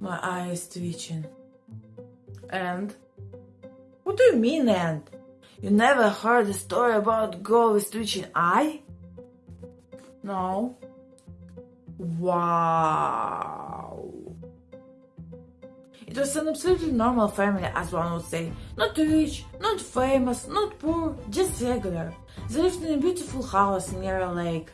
My eye is twitching. And? What do you mean, and? You never heard a story about girl with twitching eye? No. Wow. It was an absolutely normal family, as one would say. Not rich, not famous, not poor, just regular. They lived in a beautiful house near a lake.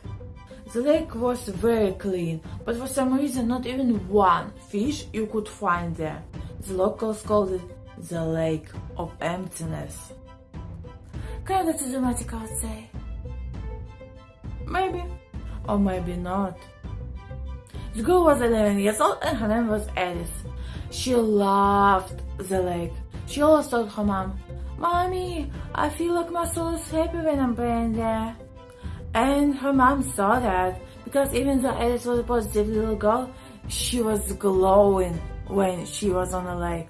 The lake was very clean, but for some reason not even one fish you could find there. The locals called it the lake of emptiness. Kinda too dramatic, I would say. Maybe, or maybe not. The girl was 11 years old and her name was Alice. She loved the lake. She always told her mom, Mommy, I feel like my soul is happy when I'm playing there. And her mom saw that because even though Alice was a positive little girl, she was glowing when she was on the lake.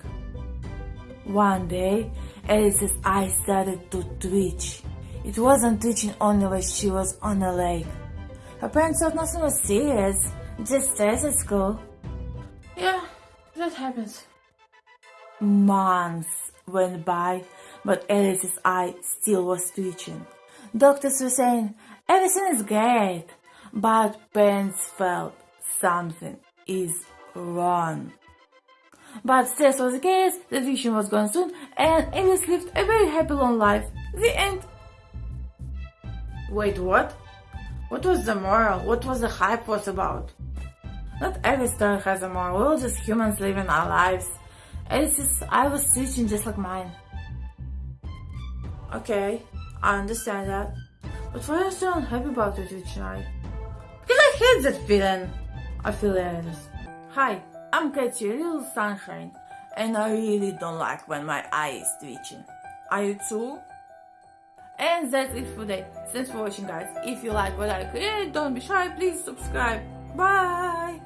One day, Alice's eyes started to twitch. It wasn't twitching only when she was on the lake. Her parents thought nothing was serious, just stress at school. Yeah, that happens. Months went by, but Alice's eye still was twitching. Doctors were saying, everything is great, but parents felt something is wrong. But stress was the case, the vision was gone soon, and Alice lived a very happy long life. The end. Wait, what? What was the moral? What was the hype was about? Not every story has a moral. We're all just humans living our lives. Alice's eye was twitching just like mine. Okay, I understand that. But why are you so unhappy about it twitching eye? Because I hate that feeling. I feel Alice. Hi, I'm Katie, little sunshine, and I really don't like when my eye is twitching. Are you too? And that's it for today. Thanks for watching guys. If you like what I create, don't be shy, please subscribe. Bye!